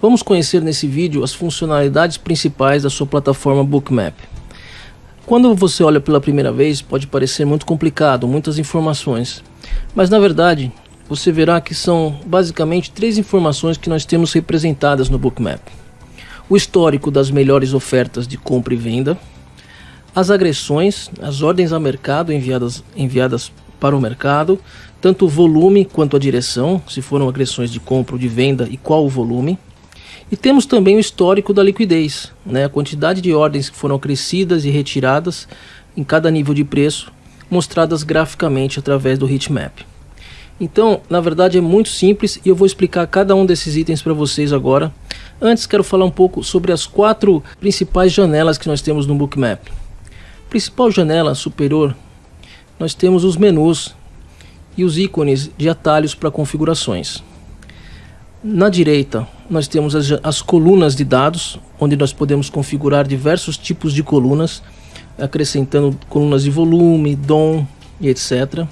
Vamos conhecer nesse vídeo as funcionalidades principais da sua plataforma Bookmap. Quando você olha pela primeira vez, pode parecer muito complicado, muitas informações, mas na verdade você verá que são basicamente três informações que nós temos representadas no Bookmap. O histórico das melhores ofertas de compra e venda, as agressões, as ordens a mercado enviadas, enviadas para o mercado, tanto o volume quanto a direção, se foram agressões de compra ou de venda e qual o volume. E temos também o histórico da liquidez, né? a quantidade de ordens que foram acrescidas e retiradas em cada nível de preço, mostradas graficamente através do heatmap. Então, na verdade é muito simples e eu vou explicar cada um desses itens para vocês agora. Antes quero falar um pouco sobre as quatro principais janelas que nós temos no Bookmap. Principal janela superior, nós temos os menus e os ícones de atalhos para configurações. Na direita, nós temos as, as, colunas de dados, onde nós podemos configurar diversos tipos de colunas, acrescentando colunas de volume, DOM e etc.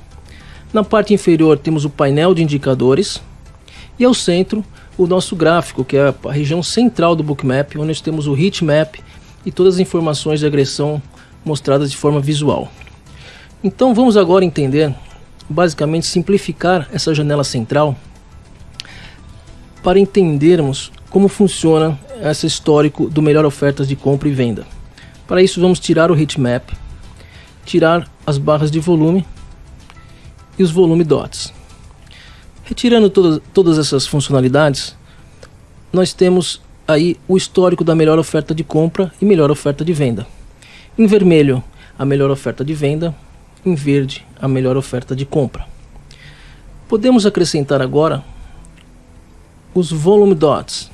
Na parte inferior temos o painel de indicadores e ao centro o nosso gráfico, que é a região central do bookmap, onde nós temos o heatmap e todas as informações de agressão mostradas de forma visual. Então vamos agora entender, basicamente simplificar essa janela central para entendermos como funciona esse histórico do melhor ofertas de compra e venda. Para isso vamos tirar o heatmap, tirar as barras de volume e os volume dots. Retirando todas, todas essas funcionalidades, nós temos aí o histórico da melhor oferta de compra e melhor oferta de venda. Em vermelho, a melhor oferta de venda, em verde, a melhor oferta de compra. Podemos acrescentar agora os volume dots,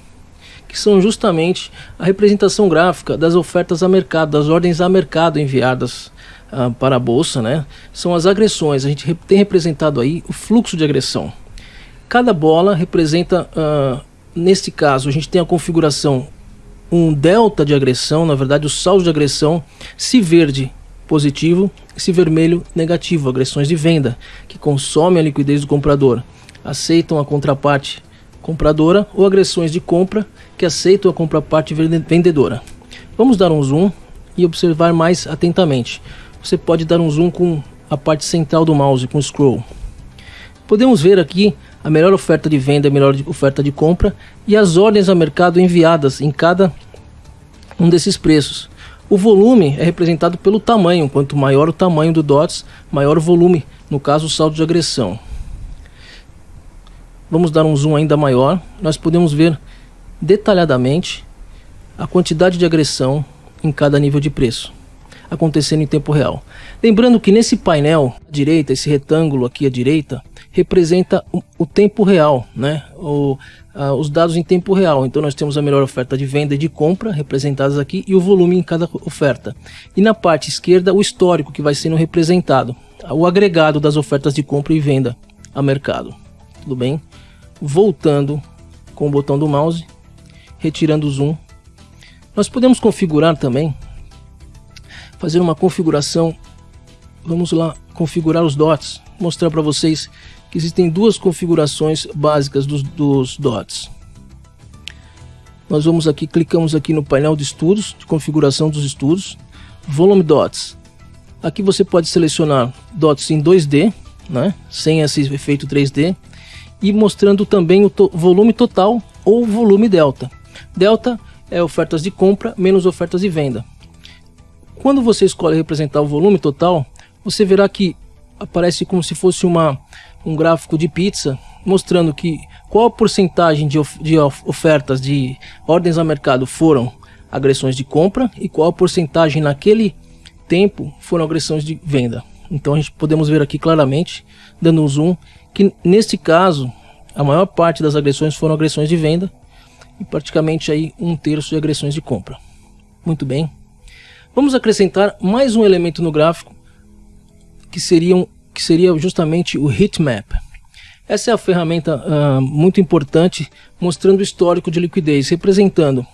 que são justamente a representação gráfica das ofertas a mercado, das ordens a mercado enviadas uh, para a bolsa, né? São as agressões. A gente tem representado aí o fluxo de agressão. Cada bola representa, uh, neste caso, a gente tem a configuração um delta de agressão, na verdade o saldo de agressão, se verde positivo, se vermelho negativo, agressões de venda, que consomem a liquidez do comprador, aceitam a contraparte compradora ou agressões de compra que aceitam a contraparte vendedora. Vamos dar um zoom e observar mais atentamente você pode dar um zoom com a parte central do mouse, com o scroll. Podemos ver aqui a melhor oferta de venda a melhor oferta de compra e as ordens a mercado enviadas em cada um desses preços. O volume é representado pelo tamanho, quanto maior o tamanho do DOTS, maior o volume, no caso o saldo de agressão. Vamos dar um zoom ainda maior, nós podemos ver detalhadamente a quantidade de agressão em cada nível de preço acontecendo em tempo real. Lembrando que nesse painel à direita, esse retângulo aqui à direita, representa o, tempo real, né? O, a, os dados em tempo real. Então nós temos a melhor oferta de venda e de compra representadas aqui e o volume em cada oferta. E na parte esquerda o histórico que vai sendo representado, o agregado das ofertas de compra e venda a mercado. Tudo bem? Voltando com o botão do mouse, retirando o zoom. Nós podemos configurar também fazer uma configuração. Vamos lá configurar os dots, mostrar para vocês que existem duas configurações básicas dos, dos dots. Nós vamos aqui, clicamos aqui no painel de estudos, de configuração dos estudos, volume dots. Aqui você pode selecionar dots em 2D, né, sem esse efeito 3D, e mostrando também o to volume total ou volume delta. Delta é ofertas de compra menos ofertas de venda. Quando você escolhe representar o volume total, você verá que aparece como se fosse uma, um gráfico de pizza, mostrando que qual a porcentagem de, of, de ofertas de ordens a mercado foram agressões de compra e qual a porcentagem naquele tempo foram agressões de venda. Então a gente podemos ver aqui claramente, dando um zoom, que neste caso a maior parte das agressões foram agressões de venda e praticamente aí um terço de agressões de compra. Muito bem. Vamos acrescentar mais um elemento no gráfico que, seriam, que seria justamente o heatmap. Essa é a ferramenta uh, muito importante mostrando o histórico de liquidez, representando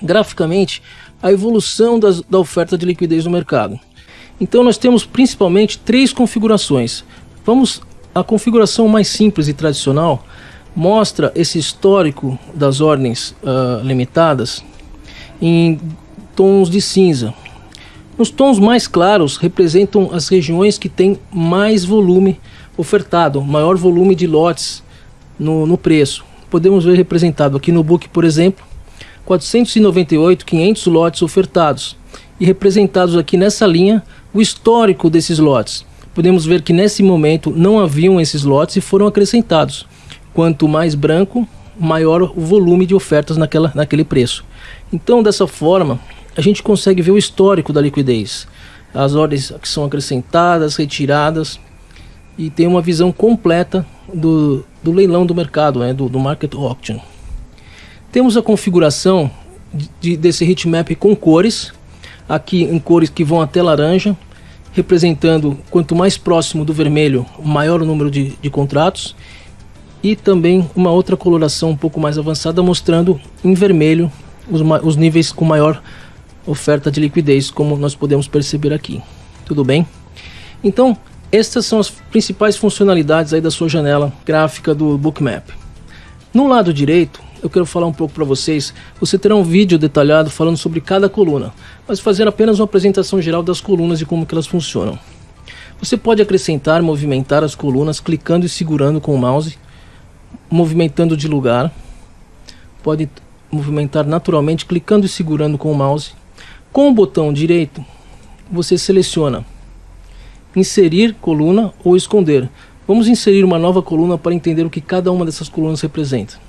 graficamente a evolução das, da oferta de liquidez no mercado. Então nós temos principalmente três configurações. Vamos à configuração mais simples e tradicional mostra esse histórico das ordens uh, limitadas em tons de cinza. Os tons mais claros representam as regiões que têm mais volume ofertado, maior volume de lotes no, no preço. Podemos ver representado aqui no book, por exemplo, 498, 500 lotes ofertados e representados aqui nessa linha o histórico desses lotes. Podemos ver que nesse momento não haviam esses lotes e foram acrescentados. Quanto mais branco, maior o volume de ofertas naquela, naquele preço. Então, dessa forma, a gente consegue ver o histórico da liquidez, as ordens que são acrescentadas, retiradas, e tem uma visão completa do, do leilão do mercado, né, do, do market auction. Temos a configuração de, desse heatmap com cores, aqui em cores que vão até laranja, representando quanto mais próximo do vermelho, maior o número de, de contratos, e também uma outra coloração um pouco mais avançada mostrando em vermelho os, os níveis com maior oferta de liquidez, como nós podemos perceber aqui. Tudo bem? Então, estas são as principais funcionalidades aí da sua janela gráfica do Bookmap. No lado direito, eu quero falar um pouco para vocês. Você terá um vídeo detalhado falando sobre cada coluna, mas fazer apenas uma apresentação geral das colunas e como que elas funcionam. Você pode acrescentar, movimentar as colunas clicando e segurando com o mouse, movimentando de lugar. Pode movimentar naturalmente clicando e segurando com o mouse. Com o botão direito, você seleciona inserir coluna ou esconder. Vamos inserir uma nova coluna para entender o que cada uma dessas colunas representa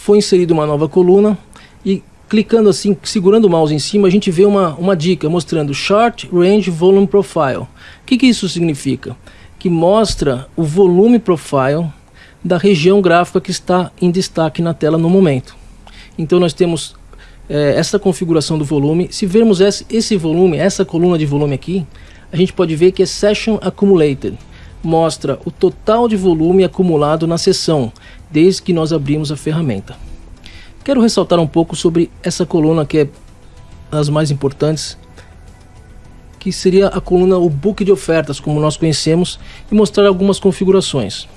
foi inserida uma nova coluna e clicando assim, segurando o mouse em cima, a gente vê uma, uma dica mostrando Short Range Volume Profile. O que, que isso significa? Que mostra o volume profile da região gráfica que está em destaque na tela no momento. Então nós temos é, essa configuração do volume. Se vermos esse, esse volume, essa coluna de volume aqui, a gente pode ver que é Session Accumulated. Mostra o total de volume acumulado na sessão desde que nós abrimos a ferramenta. Quero ressaltar um pouco sobre essa coluna que é das mais importantes, que seria a coluna o book de ofertas, como nós conhecemos, e mostrar algumas configurações.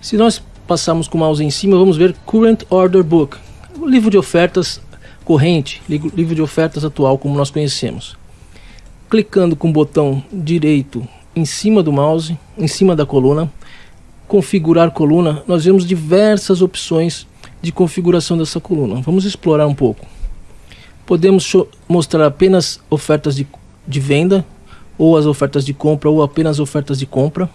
Se nós passarmos com o mouse em cima, vamos ver Current Order Book, o livro de ofertas corrente, livro de ofertas atual, como nós conhecemos. Clicando com o botão direito em cima do mouse, em cima da coluna, configurar coluna, nós vemos diversas opções de configuração dessa coluna. Vamos explorar um pouco. Podemos mostrar apenas ofertas de, de venda, ou as ofertas de compra, ou apenas ofertas de compra.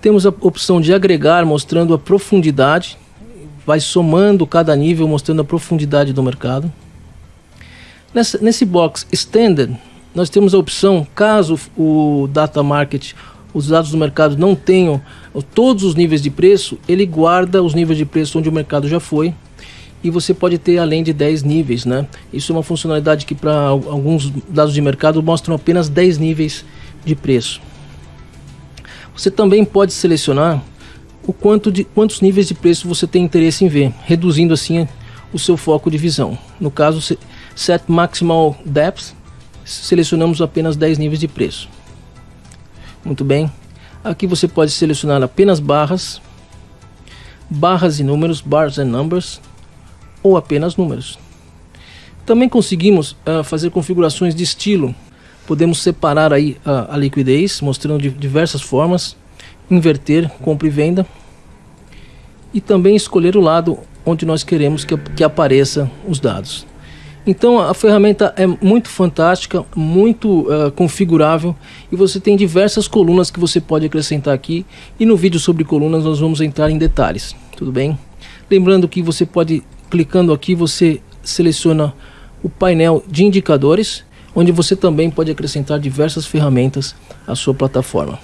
Temos a opção de agregar, mostrando a profundidade. Vai somando cada nível, mostrando a profundidade do mercado. Nesse box Standard, nós temos a opção, caso o Data Market os dados do mercado não tenham todos os níveis de preço, ele guarda os níveis de preço onde o mercado já foi e você pode ter além de 10 níveis, né? Isso é uma funcionalidade que para alguns dados de mercado mostram apenas 10 níveis de preço. Você também pode selecionar o quanto de quantos níveis de preço você tem interesse em ver, reduzindo assim o seu foco de visão. No caso, set maximal depth, selecionamos apenas 10 níveis de preço. Muito bem. Aqui você pode selecionar apenas barras, barras e números, bars and numbers, ou apenas números. Também conseguimos uh, fazer configurações de estilo. Podemos separar aí uh, a liquidez, mostrando de diversas formas, inverter, compra e venda, e também escolher o lado onde nós queremos que, que apareça os dados. Então a ferramenta é muito fantástica, muito uh, configurável e você tem diversas colunas que você pode acrescentar aqui e no vídeo sobre colunas nós vamos entrar em detalhes, tudo bem? Lembrando que você pode, clicando aqui, você seleciona o painel de indicadores, onde você também pode acrescentar diversas ferramentas à sua plataforma.